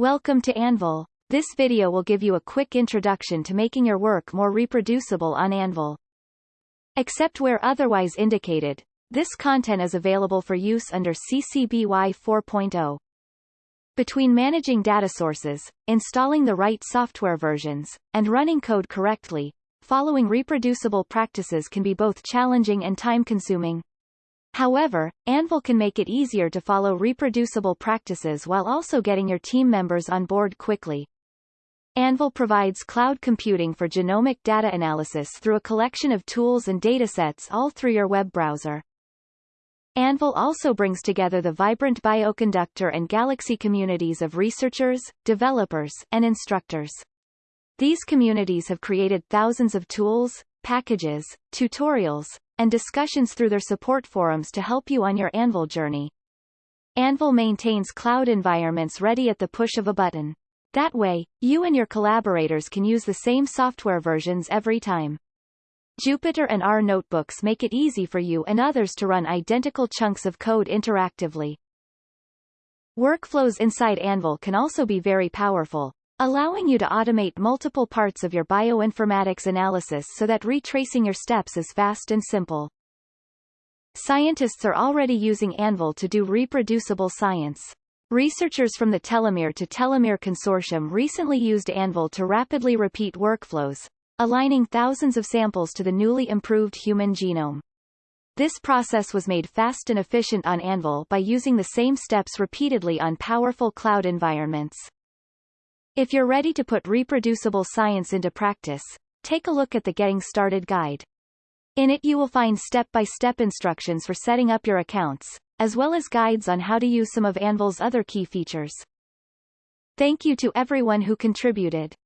Welcome to Anvil. This video will give you a quick introduction to making your work more reproducible on Anvil. Except where otherwise indicated, this content is available for use under CC BY 4.0. Between managing data sources, installing the right software versions, and running code correctly, following reproducible practices can be both challenging and time-consuming. However, Anvil can make it easier to follow reproducible practices while also getting your team members on board quickly. Anvil provides cloud computing for genomic data analysis through a collection of tools and datasets all through your web browser. Anvil also brings together the vibrant Bioconductor and Galaxy communities of researchers, developers, and instructors. These communities have created thousands of tools, packages, tutorials, and discussions through their support forums to help you on your Anvil journey. Anvil maintains cloud environments ready at the push of a button. That way, you and your collaborators can use the same software versions every time. Jupyter and R notebooks make it easy for you and others to run identical chunks of code interactively. Workflows inside Anvil can also be very powerful, allowing you to automate multiple parts of your bioinformatics analysis so that retracing your steps is fast and simple. Scientists are already using Anvil to do reproducible science. Researchers from the Telomere to Telomere Consortium recently used Anvil to rapidly repeat workflows, aligning thousands of samples to the newly improved human genome. This process was made fast and efficient on Anvil by using the same steps repeatedly on powerful cloud environments. If you're ready to put reproducible science into practice, take a look at the Getting Started guide. In it you will find step-by-step -step instructions for setting up your accounts, as well as guides on how to use some of Anvil's other key features. Thank you to everyone who contributed.